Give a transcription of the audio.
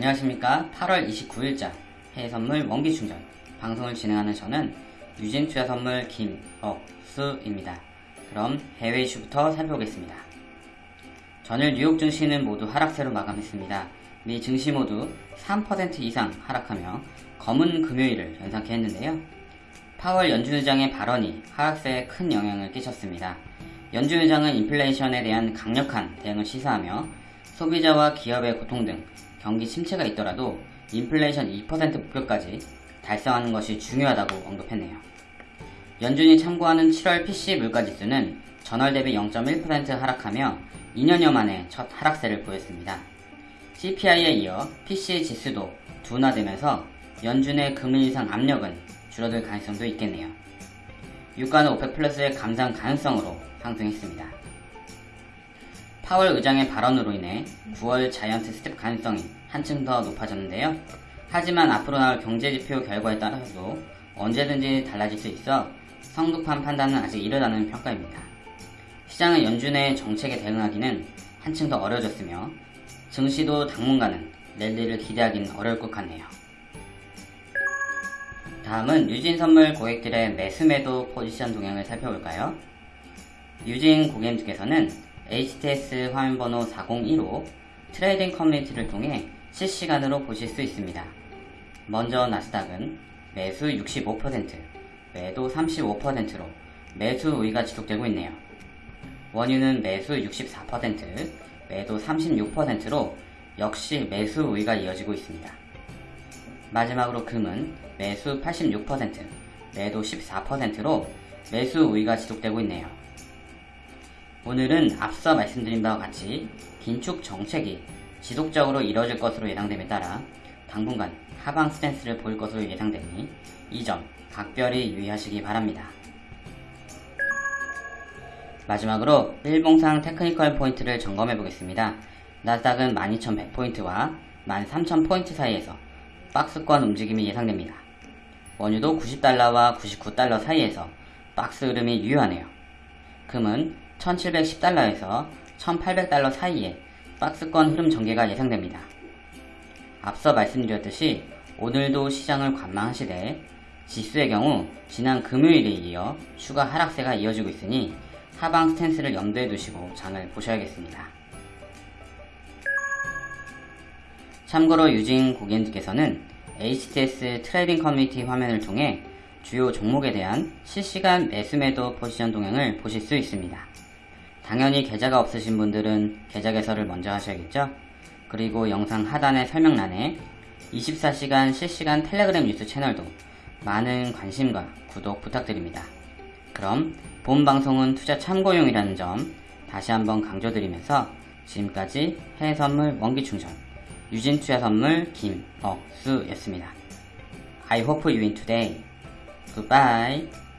안녕하십니까 8월 29일자 해외선물 원기충전 방송을 진행하는 저는 유진투자선물 김억수입니다. 그럼 해외 이슈부터 살펴보겠습니다. 전일 뉴욕 증시는 모두 하락세로 마감했습니다. 미 증시 모두 3% 이상 하락하며 검은 금요일을 연상케 했는데요. 파월 연준 의장의 발언이 하락세에 큰 영향을 끼쳤습니다. 연준 의장은 인플레이션에 대한 강력한 대응을 시사하며 소비자와 기업의 고통 등 경기 침체가 있더라도 인플레이션 2% 목표까지 달성하는 것이 중요하다고 언급했네요. 연준이 참고하는 7월 PC 물가지수는 전월 대비 0.1% 하락하며 2년여 만에 첫 하락세를 보였습니다. CPI에 이어 PC 지수도 둔화되면서 연준의 금리 인상 압력은 줄어들 가능성도 있겠네요. 유가는 오펙 플러스의 감산 가능성으로 상승했습니다. 파월 의장의 발언으로 인해 9월 자이언트 스텝 가능성이 한층 더 높아졌는데요. 하지만 앞으로 나올 경제지표 결과에 따라서도 언제든지 달라질 수 있어 성급한 판단은 아직 이르다는 평가입니다. 시장은 연준의 정책에 대응하기는 한층 더 어려워졌으며 증시도 당분간은 랠리를 기대하기는 어려울 것 같네요. 다음은 유진 선물 고객들의 매수 매도 포지션 동향을 살펴볼까요? 유진 고객님께서는 HTS 화면 번호 401호 trading 커뮤니티를 통해 실시간으로 보실 수 있습니다. 먼저 나스닥은 매수 65%, 매도 35%로 매수 우위가 지속되고 있네요. 원유는 매수 64%, 매도 36%로 역시 매수 우위가 이어지고 있습니다. 마지막으로 금은 매수 86%, 매도 14%로 매수 우위가 지속되고 있네요. 오늘은 앞서 말씀드린 바와 같이 긴축 정책이 지속적으로 이뤄질 것으로 예상됨에 따라 당분간 하방 스탠스를 보일 것으로 예상되니 이 점 각별히 유의하시기 바랍니다. 마지막으로 일봉상 technical 포인트를 점검해 보겠습니다. 나스닥은 12,100포인트와 13,000포인트 사이에서 박스권 움직임이 예상됩니다. 원유도 90달러와 99달러 사이에서 박스 흐름이 유효하네요. 금은 1710달러에서 1800달러 사이에 박스권 흐름 전개가 예상됩니다. 앞서 말씀드렸듯이 오늘도 시장을 관망하시되 지수의 경우 지난 금요일에 이어 추가 하락세가 이어지고 있으니 하방 스탠스를 염두에 두시고 장을 보셔야겠습니다. 참고로 유진 고객님께서는 HTS trading 커뮤니티 화면을 통해 주요 종목에 대한 실시간 매수매도 포지션 동향을 보실 수 있습니다. 당연히 계좌가 없으신 분들은 계좌 개설을 먼저 하셔야겠죠? 그리고 영상 하단의 설명란에 24시간 실시간 텔레그램 뉴스 채널도 많은 관심과 구독 부탁드립니다. 그럼 본 방송은 투자 참고용이라는 점 다시 한번 강조드리면서 지금까지 해외선물 원기충전 유진투자선물 김억수였습니다. I hope you win today. Goodbye.